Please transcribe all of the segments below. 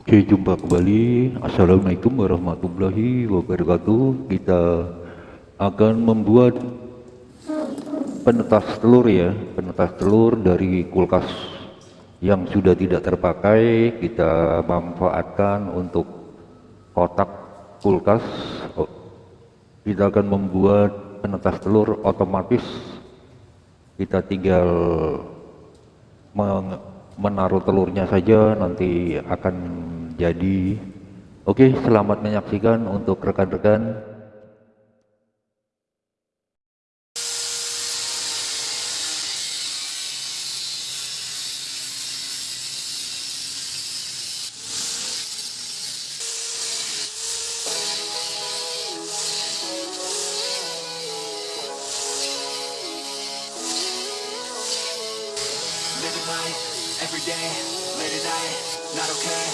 Oke, jumpa kembali. Assalamualaikum warahmatullahi wabarakatuh. Kita akan membuat penetas telur ya, penetas telur dari kulkas yang sudah tidak terpakai. Kita manfaatkan untuk kotak kulkas. Kita akan membuat penetas telur otomatis. Kita tinggal menaruh telurnya saja nanti akan jadi. Oke selamat menyaksikan untuk rekan-rekan day, late at night, not okay.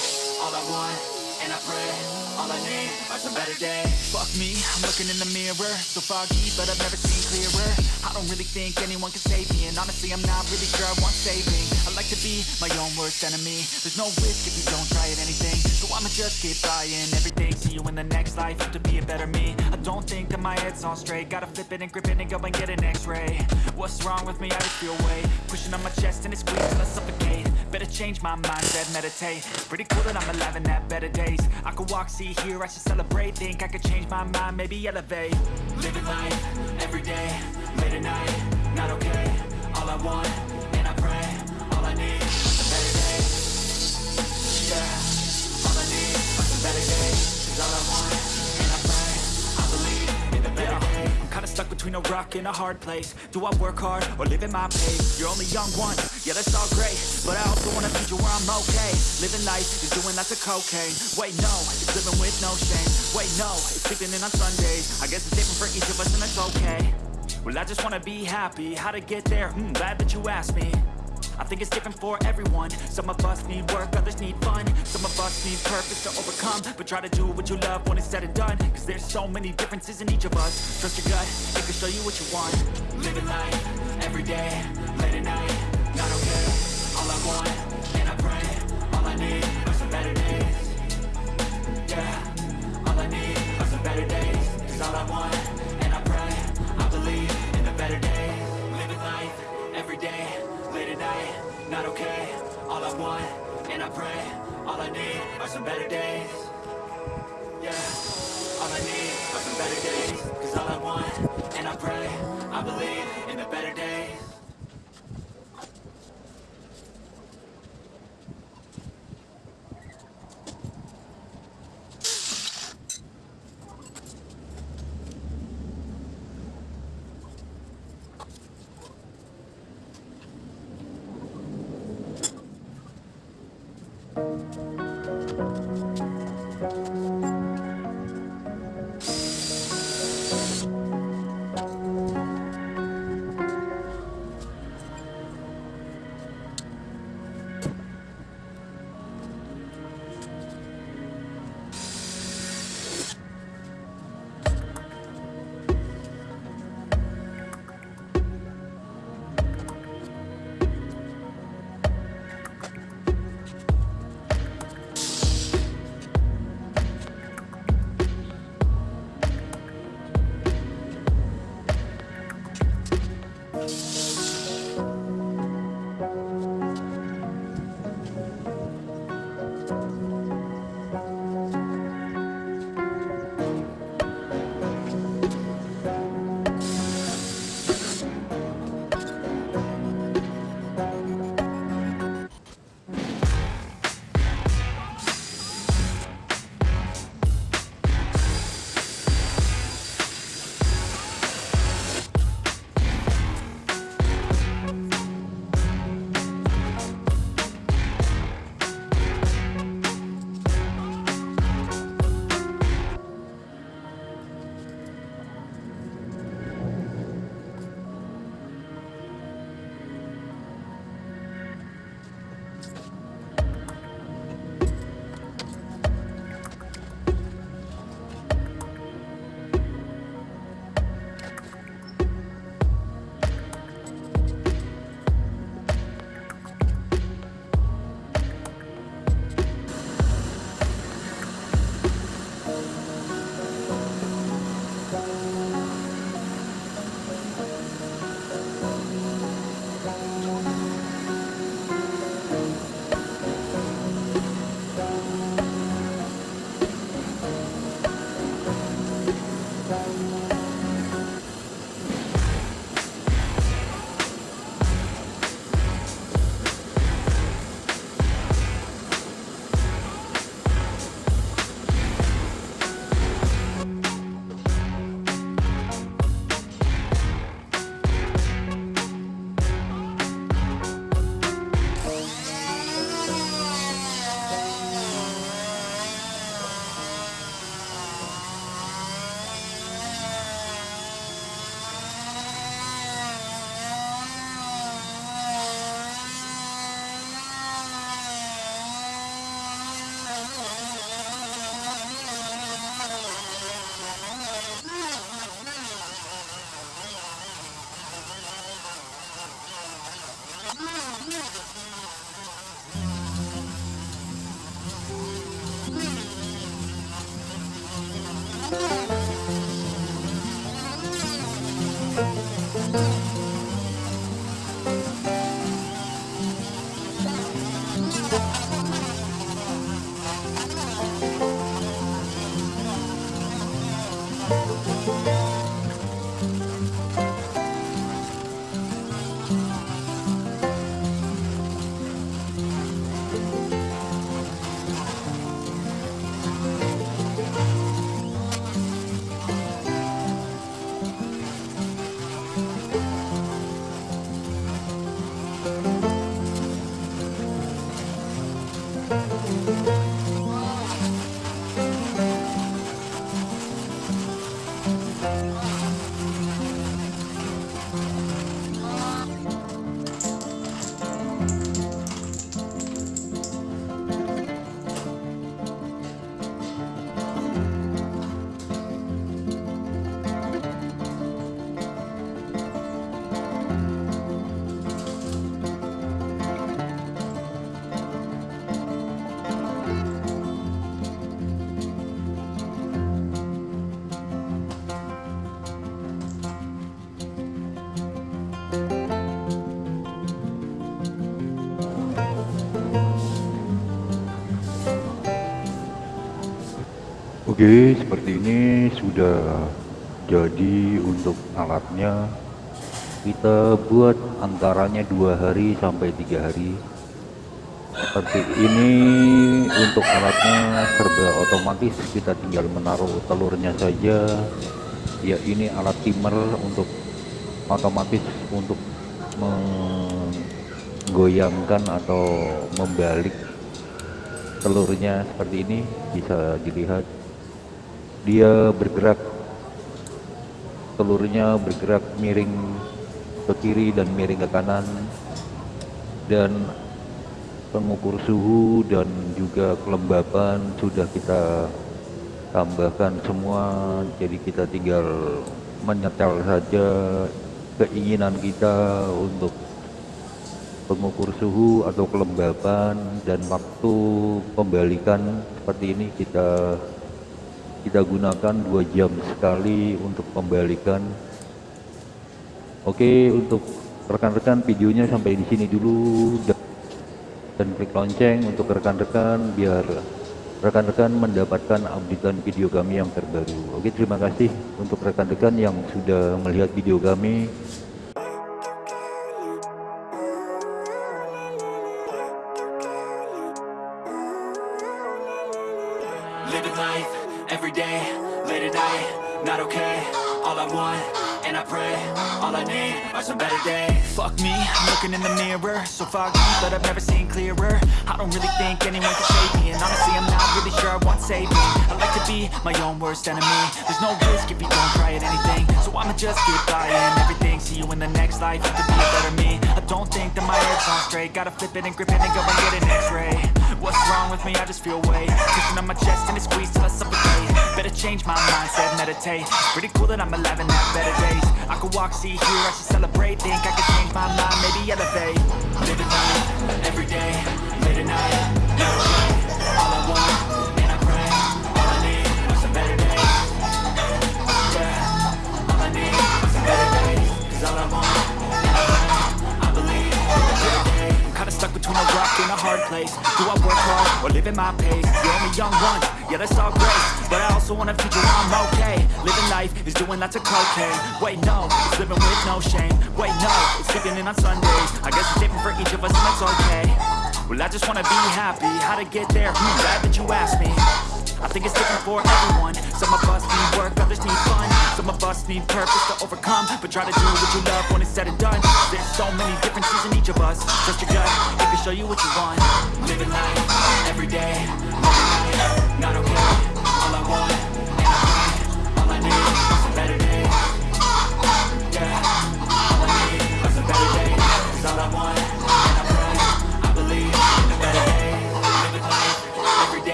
All I want, and I pray, all I need are some better days. Fuck me, I'm looking in the mirror, so foggy, but I've never seen clearer. I don't really think anyone can save me, and honestly I'm not really sure I want saving. I like to be my own worst enemy, there's no risk if you don't try at anything. So I'ma just keep trying everything, see you in the next life, to be a better me. I don't think that my head's on straight, gotta flip it and grip it and go and get an x-ray What's wrong with me, I just feel weight, pushing on my chest and it squeezes till I suffocate. Better change my mindset, meditate. Pretty cool that I'm alive and have better days. I could walk, see, hear, I should celebrate. Think I could change my mind, maybe elevate. Living life, every day, late at night Not okay, all I want, between a rock and a hard place. Do I work hard, or live at my pace? You're only young once. Yeah that's all great. But I also want a future where I'm okay. Living life is doing lots of cocaine. Wait no, it's living with no shame. Wait no, it's sleeping in on Sundays. I guess it's different for each of us and that's okay. Well I just wanna be happy. How to get there? Hmm, glad that you asked me I think it's different for everyone. Some of us need work, others need fun. Some of us need purpose to overcome. But try to do what you love when it's said and done. Cause there's so many differences in each of us. Trust your gut, it can show you what you want. Living life, every day, late at night believe Oke, seperti ini sudah jadi untuk alatnya. Kita buat antaranya dua hari sampai tiga hari. Seperti ini untuk alatnya serba otomatis. Kita tinggal menaruh telurnya saja. Ya ini alat timer untuk otomatis untuk menggoyangkan atau membalik telurnya seperti ini bisa dilihat dia bergerak telurnya bergerak miring ke kiri dan miring ke kanan dan pengukur suhu dan juga kelembapan sudah kita tambahkan semua. Jadi kita tinggal menyetel saja keinginan kita untuk pengukur suhu atau kelembapan dan waktu pembalikan seperti ini kita kita gunakan dua jam sekali untuk pembalikan. Oke untuk rekan-rekan videonya sampai di sini dulu. Dan klik lonceng untuk rekan-rekan biar rekan-rekan mendapatkan updatean video kami yang terbaru. Oke terima kasih untuk rekan-rekan yang sudah melihat video kami So foggy, but I've never seen clearer. I don't really think anyone can save me. And honestly, I'm not really sure I want saving. I like to be my own worst enemy. There's no risk if you don't try at anything. So I'ma just keep buying everything. See you in the next life, you could be a better me. I don't think that my head's on straight. Gotta flip it and grip it and go and get an x-ray. What's wrong with me? I just feel weight. Pushing on my chest and it squeezes till I suffocate change my mindset, meditate. Pretty cool that I'm alive and have better days. I could walk, see, hear, I should celebrate. Think I could change my mind, maybe elevate. Live Living life, every day, late at night place. Do I work hard, or live at my pace? You're only young once, yeah that's all great. But I also want a future where I'm okay. Living life is doing lots of cocaine. Wait no, it's living with no shame. Wait no, it's sleeping in on Sundays. I guess it's different for each of us and that's okay Well I just wanna be happy, how to get there, hmm, glad that you asked me. I think it's different for everyone. Some of us need work, others need fun. Some of us need purpose to overcome But try to do what you love when it's said and done. There's so many differences in each of us. Trust your gut, it can show you what you want. Living life, every day,